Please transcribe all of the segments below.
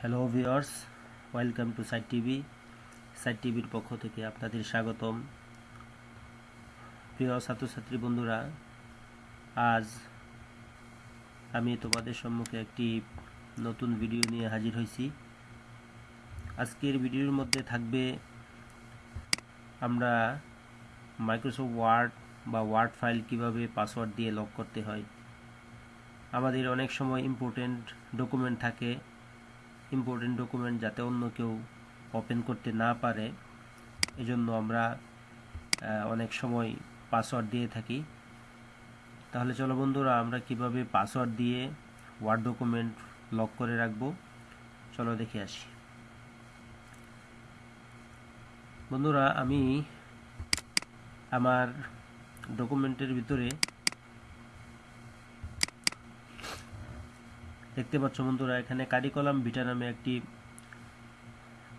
Hello viewers welcome to site TV. Site টিভির পক্ষ থেকে আপনাদের স্বাগতম। প্রিয় ছাত্রছাত্রী বন্ধুরা, আজ আমি তোমাদের সম্মুখে একটি নতুন ভিডিও নিয়ে হাজির হয়েছি। আজকের ভিডিওর মধ্যে থাকবে আমরা মাইক্রোসফট ওয়ার্ড বা ওয়ার্ড ফাইল কীভাবে পাসওয়ার্ড দিয়ে লক করতে হয়। আমাদের অনেক সময় ইম্পর্টেন্ট ডকুমেন্ট থাকে। ইম্পর্টেন্ট ডকুমেন্ট যাতে অন্য কেউ ওপেন করতে না পারে। এজন্য আমরা অনেক সময় পাসওয়ার্ড দিয়ে থাকি। তাহলে চলো বন্ধুরা, আমরা কীভাবে পাসওয়ার্ড দিয়ে ওয়ার্ড ডকুমেন্ট লক করে রাখব? চলো দেখে আসি। বন্ধুরা, আমি আমার ডকুমেন্টের ভিতরে দেখতে পাচ্ছ বন্ধুরা, এখানে কারিকলাম ভিটা নামে একটি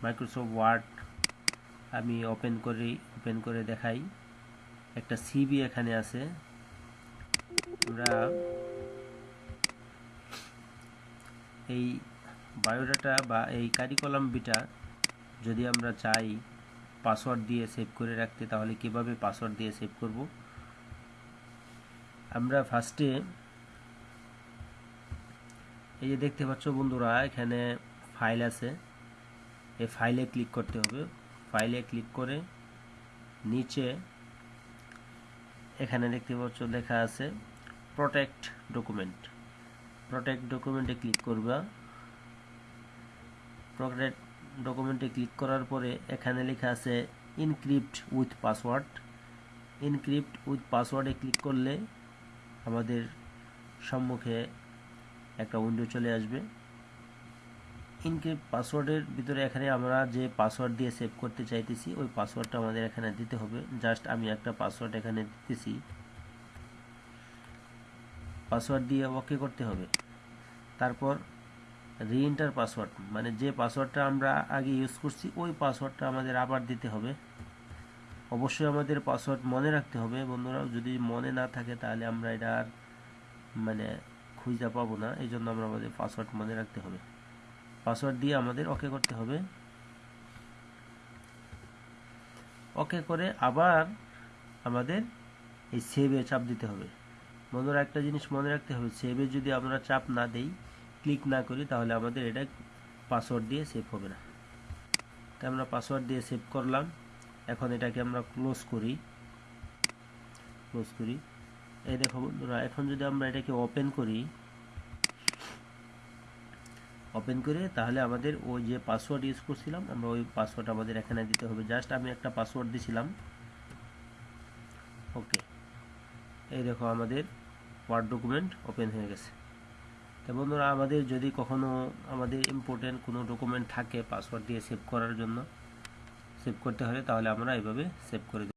মাইক্রোসফট ওয়ার্ড আমি ওপেন করি ওপেন করে দেখাই। একটা সিবি এখানে আছে। আমরা এই বায়োডাটা বা এই কারিকলাম বিটা যদি আমরা চাই পাসওয়ার্ড দিয়ে সেভ করে রাখতে, তাহলে কীভাবে পাসওয়ার্ড দিয়ে সেভ করব? আমরা ফার্স্টে এই যে দেখতে পাচ্ছ বন্ধুরা, এখানে ফাইল আছে। এই ফাইলে ক্লিক করতে হবে। ফাইলে ক্লিক করে নিচে এখানে দেখতে পাচ্ছ লেখা আছে প্রোটেক্ট ডকুমেন্ট প্রোটেক্ট ডকুমেন্টে ক্লিক করবা। প্রোটেক্ট ডকুমেন্টে ক্লিক করার পরে এখানে লেখা আছে encrypt with password encrypt with পাসওয়ার্ডে click করলে আমাদের সম্মুখে একটা উইন্ডো চলে আসবে। ইনক্রিপ্ট পাসওয়ার্ডের ভিতরে এখানে আমরা যে পাসওয়ার্ড দিয়ে সেভ করতে চাইতেছি, ওই পাসওয়ার্ডটা আমাদের এখানে দিতে হবে। জাস্ট আমি একটা পাসওয়ার্ড এখানে দিতেছি। পাসওয়ার্ড দিয়ে ওকে করতে হবে। তারপর রিএন্টার পাসওয়ার্ড মানে যে পাসওয়ার্ডটা আমরা আগে ইউজ করছি, ওই পাসওয়ার্ডটা আমাদের আবার দিতে হবে। অবশ্যই আমাদের পাসওয়ার্ড মনে রাখতে হবে। বন্ধুরা যদি মনে না থাকে, তাহলে আমরা এটা আর মানে খুঁজে পাবো না এই জন্য আমরা আমাদের পাসওয়ার্ড মনে রাখতে হবে। পাসওয়ার্ড দিয়ে আমাদের ওকে করতে হবে। ওকে করে আবার আমাদের এই সেভে চাপ দিতে হবে। বন্ধুরা একটা জিনিস মনে রাখতে হবে সেভে যদি আমরা চাপ না দেই ক্লিক না করি, তাহলে আমাদের এটা পাসওয়ার্ড দিয়ে সেভ হবে না। তাই আমরা পাসওয়ার্ড দিয়ে সেভ করলাম। এখন এটাকে আমরা ক্লোজ করি। ক্লোজ করি। এই দেখো বন্ধুরা, এখন যদি আমরা এটাকে ওপেন করি ওপেন করে তাহলে আমাদের ওই যে পাসওয়ার্ড ইউজ করছিলাম, আমরা ওই পাসওয়ার্ড আমাদের এখানে দিতে হবে। জাস্ট আমি একটা পাসওয়ার্ড দিছিলাম। ওকে এই দেখো আমাদের ওয়ার্ড ডকুমেন্ট ওপেন হয়ে গেছে। তো বন্ধুরা, আমাদের যদি কখনো আমাদের ইম্পর্টেন্ট কোনো ডকুমেন্ট থাকে পাসওয়ার্ড দিয়ে সেভ করার জন্য সেভ করতে হলে তাহলে আমরা এইভাবে সেভ করে